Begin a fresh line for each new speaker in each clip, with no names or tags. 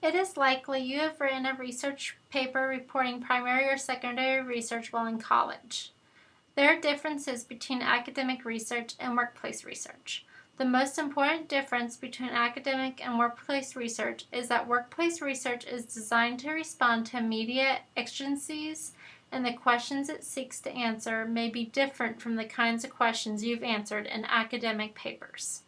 It is likely you have written a research paper reporting primary or secondary research while in college. There are differences between academic research and workplace research. The most important difference between academic and workplace research is that workplace research is designed to respond to immediate exigencies and the questions it seeks to answer may be different from the kinds of questions you've answered in academic papers.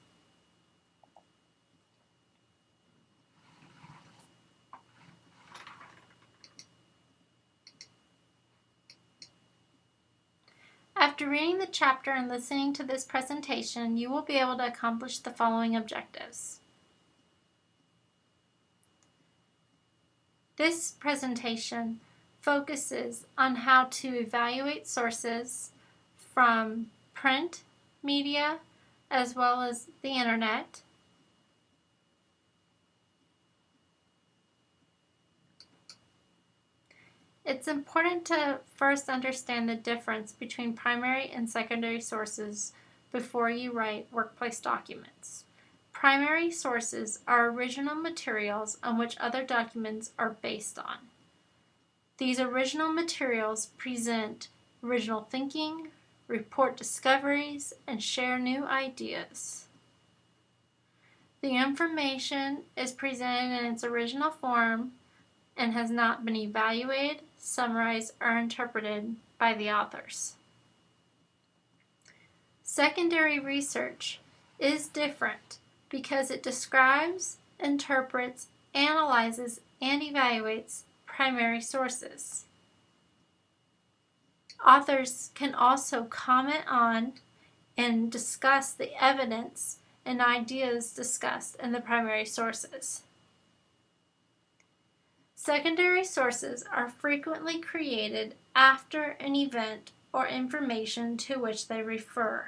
After reading the chapter and listening to this presentation, you will be able to accomplish the following objectives. This presentation focuses on how to evaluate sources from print media as well as the internet It's important to first understand the difference between primary and secondary sources before you write workplace documents. Primary sources are original materials on which other documents are based on. These original materials present original thinking, report discoveries, and share new ideas. The information is presented in its original form and has not been evaluated, summarized, or interpreted by the authors. Secondary research is different because it describes, interprets, analyzes, and evaluates primary sources. Authors can also comment on and discuss the evidence and ideas discussed in the primary sources. Secondary sources are frequently created after an event or information to which they refer.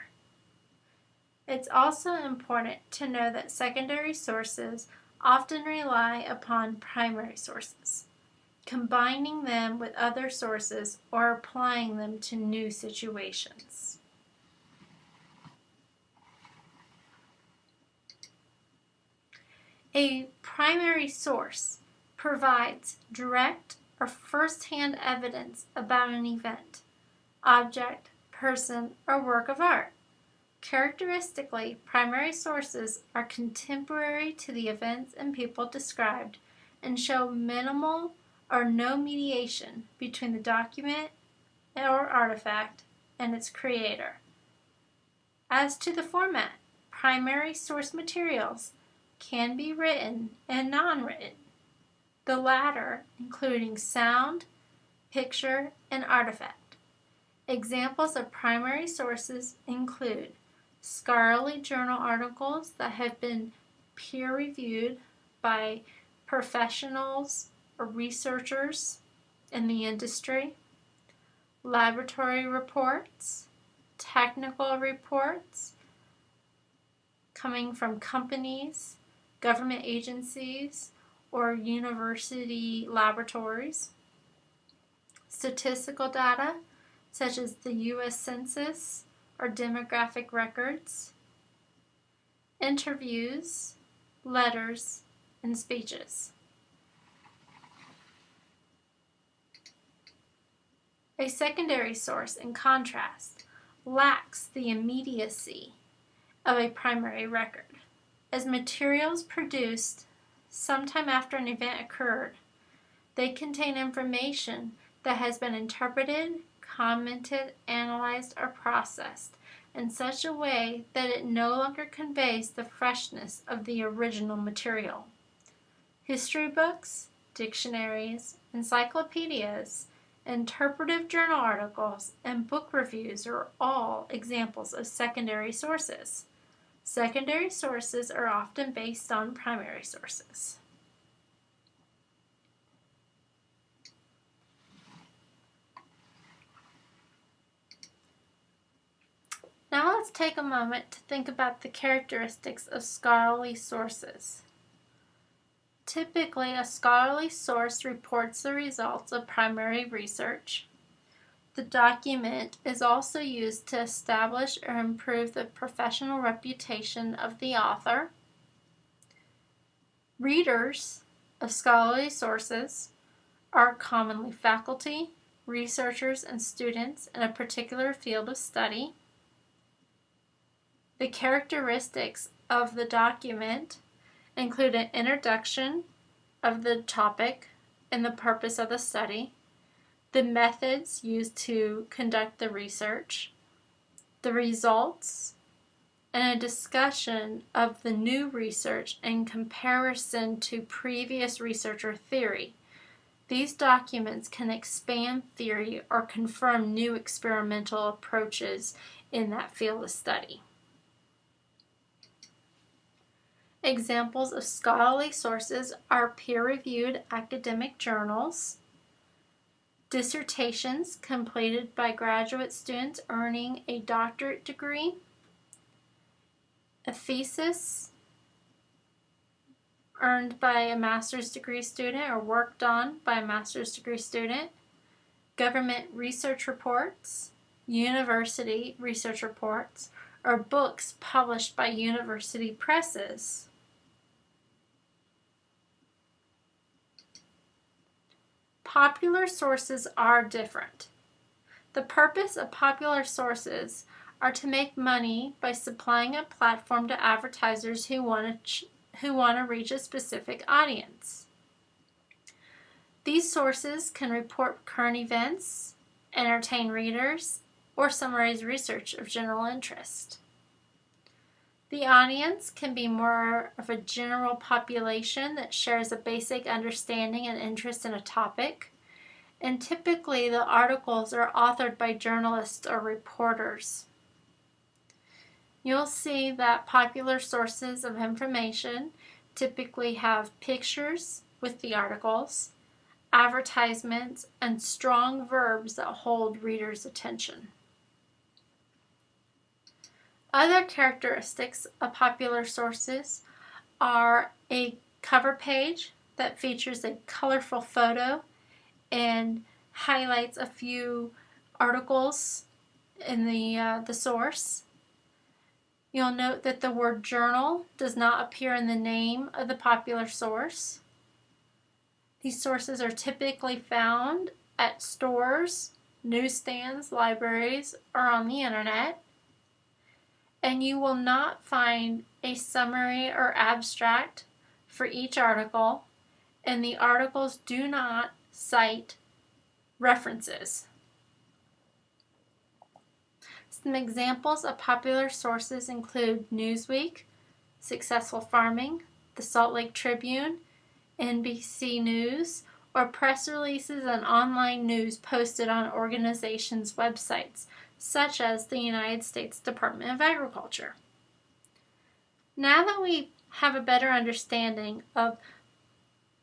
It's also important to know that secondary sources often rely upon primary sources, combining them with other sources or applying them to new situations. A primary source provides direct or first-hand evidence about an event, object, person, or work of art. Characteristically, primary sources are contemporary to the events and people described and show minimal or no mediation between the document or artifact and its creator. As to the format, primary source materials can be written and non-written the latter including sound, picture, and artifact. Examples of primary sources include scholarly journal articles that have been peer-reviewed by professionals or researchers in the industry, laboratory reports, technical reports coming from companies, government agencies, or university laboratories, statistical data such as the U.S. Census or demographic records, interviews, letters, and speeches. A secondary source, in contrast, lacks the immediacy of a primary record, as materials produced sometime after an event occurred. They contain information that has been interpreted, commented, analyzed, or processed in such a way that it no longer conveys the freshness of the original material. History books, dictionaries, encyclopedias, interpretive journal articles, and book reviews are all examples of secondary sources. Secondary sources are often based on primary sources. Now let's take a moment to think about the characteristics of scholarly sources. Typically, a scholarly source reports the results of primary research, the document is also used to establish or improve the professional reputation of the author. Readers of scholarly sources are commonly faculty, researchers, and students in a particular field of study. The characteristics of the document include an introduction of the topic and the purpose of the study, the methods used to conduct the research, the results, and a discussion of the new research in comparison to previous research or theory. These documents can expand theory or confirm new experimental approaches in that field of study. Examples of scholarly sources are peer-reviewed academic journals, dissertations completed by graduate students earning a doctorate degree, a thesis earned by a master's degree student or worked on by a master's degree student, government research reports, university research reports, or books published by university presses. Popular sources are different. The purpose of popular sources are to make money by supplying a platform to advertisers who want to, who want to reach a specific audience. These sources can report current events, entertain readers, or summarize research of general interest. The audience can be more of a general population that shares a basic understanding and interest in a topic, and typically the articles are authored by journalists or reporters. You'll see that popular sources of information typically have pictures with the articles, advertisements, and strong verbs that hold readers' attention. Other characteristics of popular sources are a cover page that features a colorful photo and highlights a few articles in the, uh, the source. You'll note that the word journal does not appear in the name of the popular source. These sources are typically found at stores, newsstands, libraries, or on the internet and you will not find a summary or abstract for each article, and the articles do not cite references. Some examples of popular sources include Newsweek, Successful Farming, the Salt Lake Tribune, NBC News, or press releases and online news posted on organizations' websites, such as the United States Department of Agriculture. Now that we have a better understanding of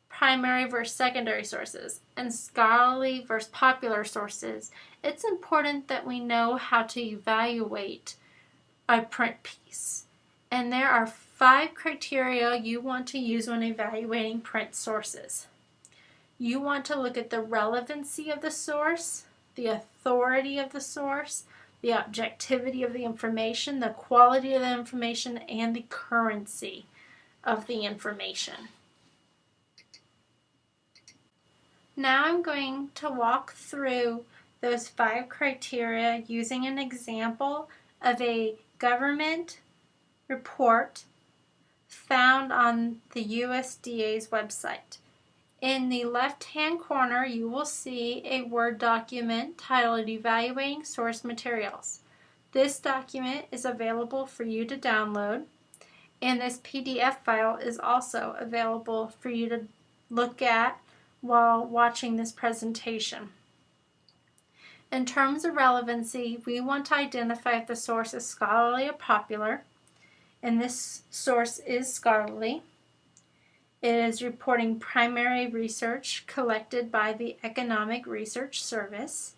primary versus secondary sources and scholarly versus popular sources, it's important that we know how to evaluate a print piece. And there are five criteria you want to use when evaluating print sources. You want to look at the relevancy of the source, the authority of the source, the objectivity of the information, the quality of the information, and the currency of the information. Now I'm going to walk through those five criteria using an example of a government report found on the USDA's website. In the left-hand corner, you will see a Word document titled Evaluating Source Materials. This document is available for you to download, and this PDF file is also available for you to look at while watching this presentation. In terms of relevancy, we want to identify if the source is scholarly or popular, and this source is scholarly. It is reporting primary research collected by the Economic Research Service.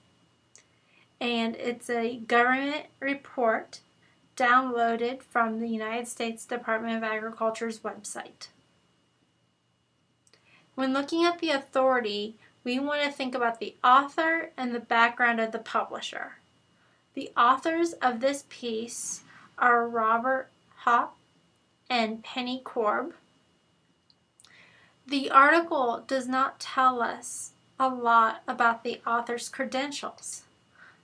And it's a government report downloaded from the United States Department of Agriculture's website. When looking at the authority, we want to think about the author and the background of the publisher. The authors of this piece are Robert Hoppe and Penni Korb. The article does not tell us a lot about the author's credentials.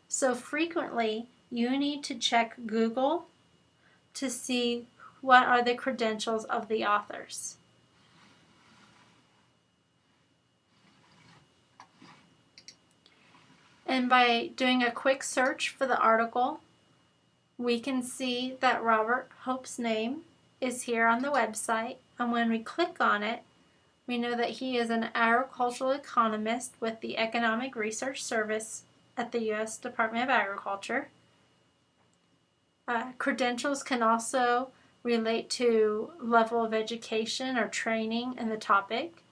So frequently, you need to check Google to see what are the credentials of the authors. And by doing a quick search for the article, we can see that Robert Hoppe's name is here on the website. And when we click on it, we know that he is an agricultural economist with the Economic Research Service at the U.S. Department of Agriculture. Uh, credentials can also relate to level of education or training in the topic,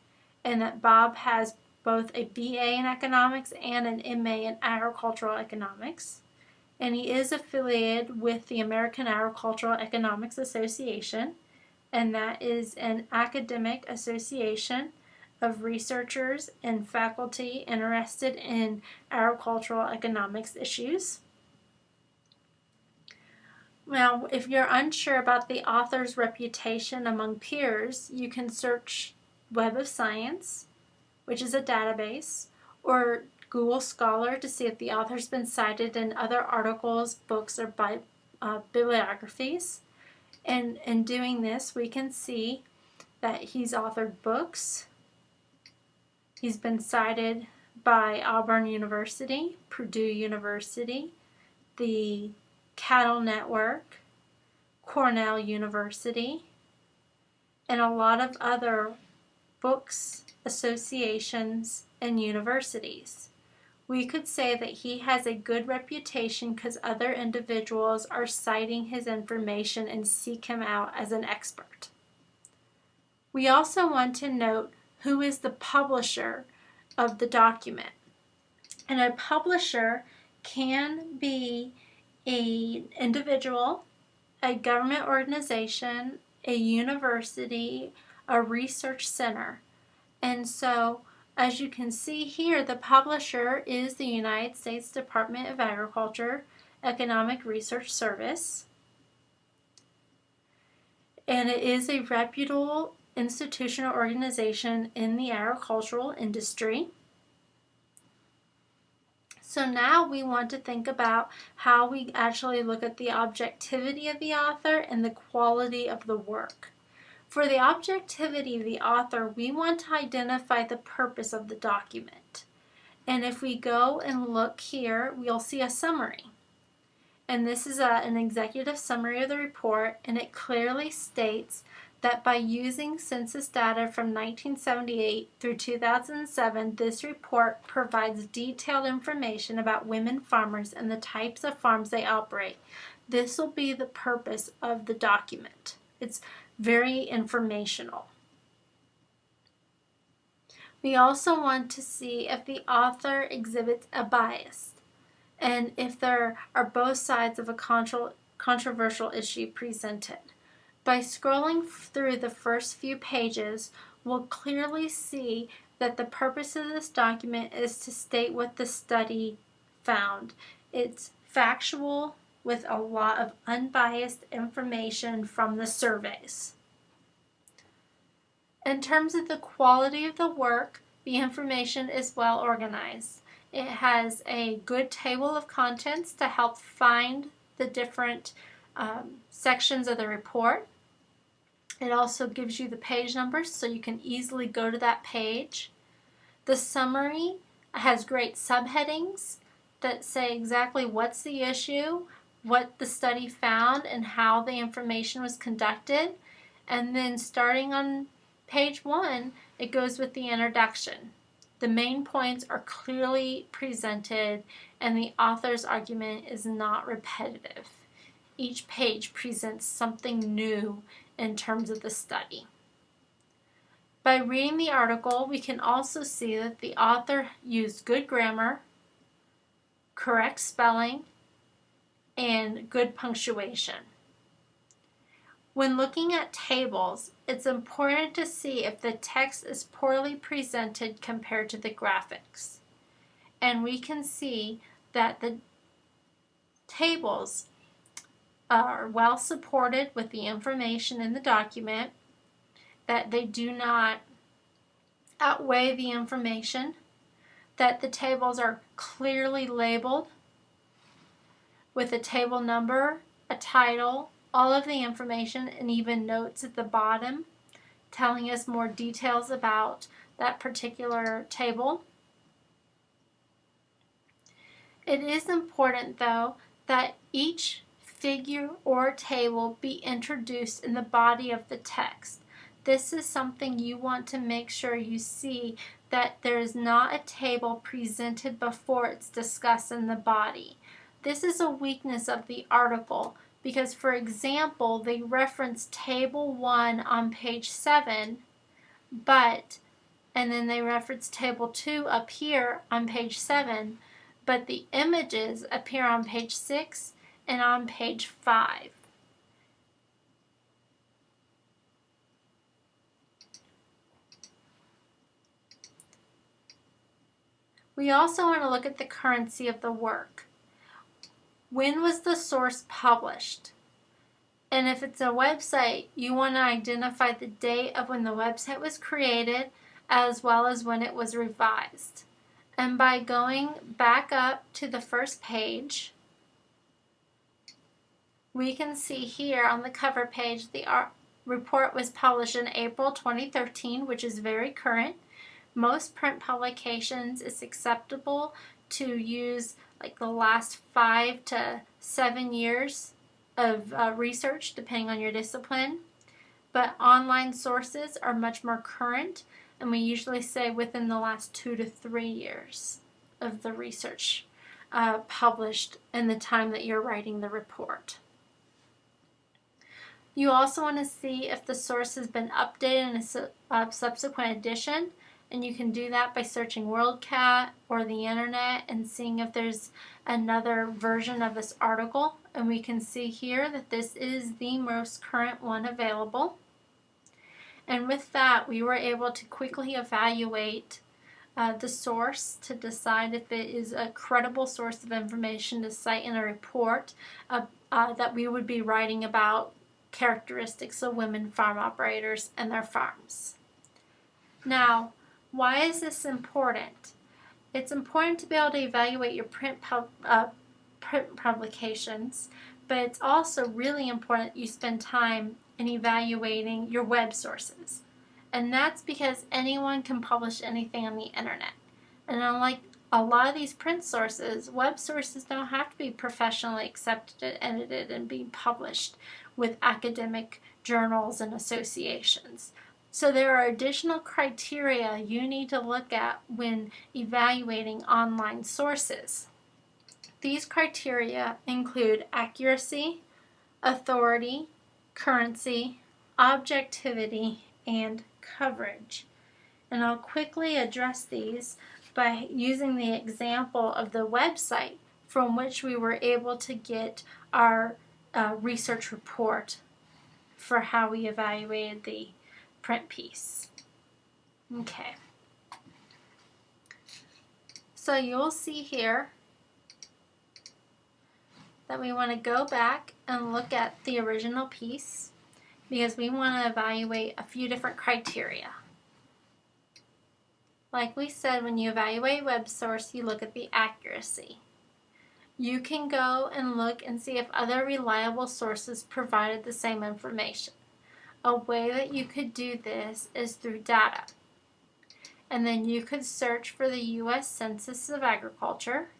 and that Bob has both a BA in economics and an MA in agricultural economics. And he is affiliated with the American Agricultural Economics Association, and that is an academic association of researchers and faculty interested in agricultural economics issues. Now, if you're unsure about the author's reputation among peers, you can search Web of Science, which is a database, or Google Scholar to see if the author's been cited in other articles, books, or bi uh, bibliographies. And in doing this, we can see that he's authored books. He's been cited by Auburn University, Purdue University, the Cattle Network, Cornell University, and a lot of other books, associations, and universities. We could say that he has a good reputation because other individuals are citing his information and seek him out as an expert. We also want to note who is the publisher of the document. And a publisher can be an individual, a government organization, a university, a research center. And so, as you can see here, the publisher is the United States Department of Agriculture Economic Research Service. And it is a reputable institutional organization in the agricultural industry. So now we want to think about how we actually look at the objectivity of the author and the quality of the work. For the objectivity of the author, we want to identify the purpose of the document. And if we go and look here, we'll see a summary. And this is a, an executive summary of the report, and it clearly states that by using census data from 1978 through 2007, this report provides detailed information about women farmers and the types of farms they operate. This will be the purpose of the document. It's very informational. We also want to see if the author exhibits a bias and if there are both sides of a contro controversial issue presented. By scrolling through the first few pages, we'll clearly see that the purpose of this document is to state what the study found. It's factual with a lot of unbiased information from the surveys. In terms of the quality of the work, the information is well organized. It has a good table of contents to help find the different um, sections of the report. It also gives you the page numbers so you can easily go to that page. The summary has great subheadings that say exactly what's the issue, what the study found, and how the information was conducted. And then starting on page one, it goes with the introduction. The main points are clearly presented and the author's argument is not repetitive. Each page presents something new in terms of the study. By reading the article, we can also see that the author used good grammar, correct spelling, and good punctuation. When looking at tables, it's important to see if the text is poorly presented compared to the graphics. And we can see that the tables are well supported with the information in the document, that they do not outweigh the information, that the tables are clearly labeled with a table number, a title, all of the information, and even notes at the bottom telling us more details about that particular table. It is important though that each figure or table be introduced in the body of the text. This is something you want to make sure you see that there is not a table presented before it's discussed in the body. This is a weakness of the article because, for example, they reference table 1 on page 7, but, and then they reference table 2 up here on page 7, but the images appear on page 6 and on page 5. We also want to look at the currency of the work. When was the source published? And if it's a website, you want to identify the date of when the website was created as well as when it was revised. And by going back up to the first page, we can see here on the cover page the report was published in April 2013, which is very current. Most print publications, it's acceptable to use like the last five to seven years of uh, research, depending on your discipline. But online sources are much more current, and we usually say within the last two to three years of the research uh, published in the time that you're writing the report. You also want to see if the source has been updated in a su uh, subsequent edition, and you can do that by searching WorldCat or the internet and seeing if there's another version of this article. And we can see here that this is the most current one available. And with that, we were able to quickly evaluate uh, the source to decide if it is a credible source of information to cite in a report uh, uh, that we would be writing about characteristics of women farm operators and their farms. Now, why is this important? It's important to be able to evaluate your print, pub, uh, print publications, but it's also really important you spend time in evaluating your web sources. And that's because anyone can publish anything on the internet. And unlike a lot of these print sources, web sources don't have to be professionally accepted, edited, and being published with academic journals and associations. So there are additional criteria you need to look at when evaluating online sources. These criteria include accuracy, authority, currency, objectivity, and coverage. And I'll quickly address these by using the example of the website from which we were able to get our uh, research report for how we evaluated the print piece. Okay. So you'll see here that we want to go back and look at the original piece because we want to evaluate a few different criteria. Like we said, when you evaluate a web source, you look at the accuracy. You can go and look and see if other reliable sources provided the same information. A way that you could do this is through data. And then you could search for the U.S. Census of Agriculture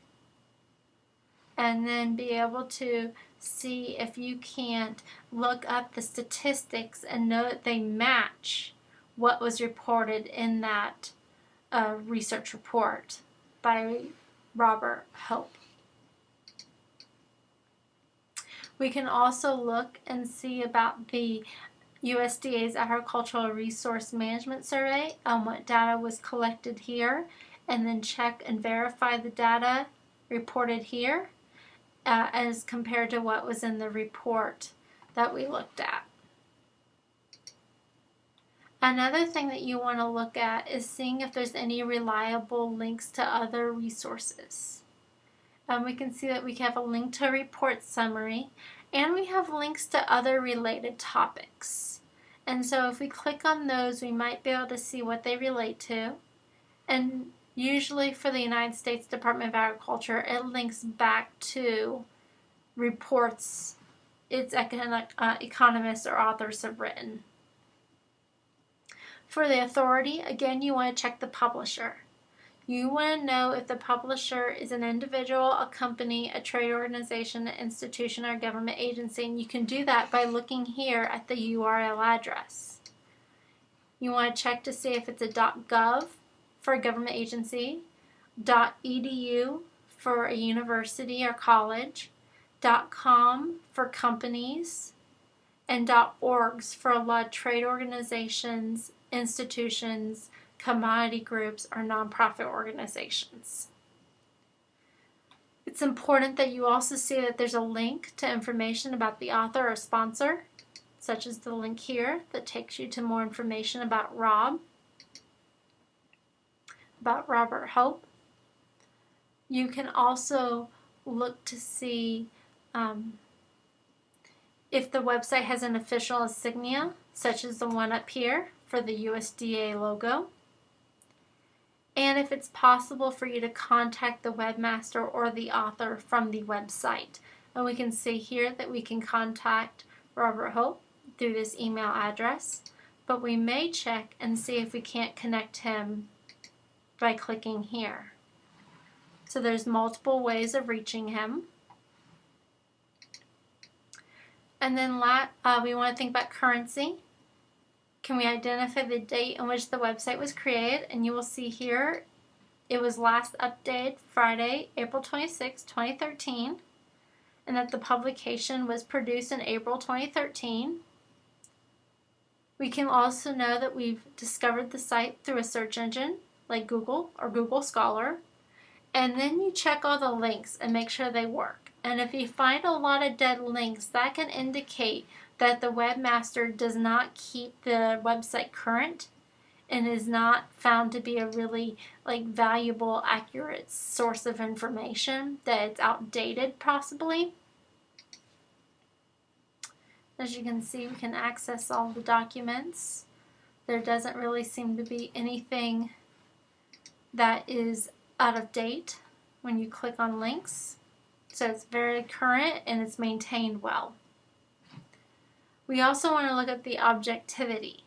and then be able to see if you can't look up the statistics and know that they match what was reported in that uh, research report by Robert Hoppe. We can also look and see about the USDA's Agricultural Resource Management Survey on what data was collected here and then check and verify the data reported here uh, as compared to what was in the report that we looked at. Another thing that you want to look at is seeing if there's any reliable links to other resources. Um, we can see that we have a link to a report summary and we have links to other related topics. And so if we click on those, we might be able to see what they relate to. And usually for the United States Department of Agriculture, it links back to reports its uh, economists or authors have written. For the authority, again, you want to check the publisher. You want to know if the publisher is an individual, a company, a trade organization, an institution, or a government agency, and you can do that by looking here at the URL address. You want to check to see if it's a .gov for a government agency, .edu for a university or college, .com for companies, and .orgs for a lot of trade organizations, institutions, commodity groups, or nonprofit organizations. It's important that you also see that there's a link to information about the author or sponsor, such as the link here that takes you to more information about Rob, about Robert Hoppe. You can also look to see um, if the website has an official insignia, such as the one up here for the USDA logo, and if it's possible for you to contact the webmaster or the author from the website. And we can see here that we can contact Robert Hoppe through this email address, but we may check and see if we can't connect him by clicking here. So there's multiple ways of reaching him. And then uh, we want to think about currency. Can we identify the date in which the website was created? And you will see here it was last updated Friday, April 26, 2013, and that the publication was produced in April 2013. We can also know that we've discovered the site through a search engine like Google or Google Scholar. And then you check all the links and make sure they work. And if you find a lot of dead links, that can indicate that the webmaster does not keep the website current and is not found to be a really like valuable accurate source of information that it's outdated possibly. As you can see we can access all the documents. There doesn't really seem to be anything that is out of date when you click on links. So it's very current and it's maintained well we also want to look at the objectivity.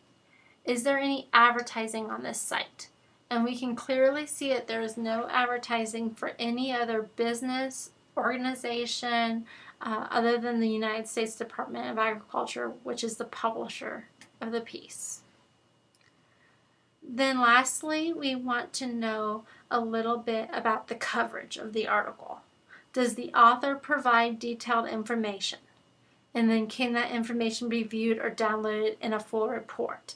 Is there any advertising on this site? And we can clearly see that there is no advertising for any other business, organization, uh, other than the United States Department of Agriculture, which is the publisher of the piece. Then lastly, we want to know a little bit about the coverage of the article. Does the author provide detailed information? And then can that information be viewed or downloaded in a full report?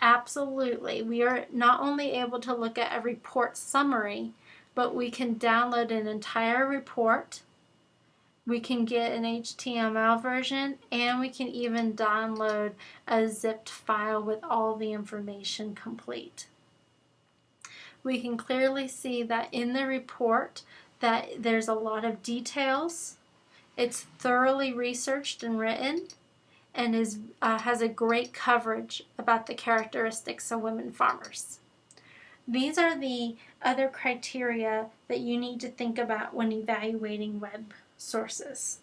Absolutely. We are not only able to look at a report summary, but we can download an entire report. We can get an HTML version and we can even download a zipped file with all the information complete. We can clearly see that in the report that there's a lot of details it's thoroughly researched and written and is, uh, has a great coverage about the characteristics of women farmers. These are the other criteria that you need to think about when evaluating web sources.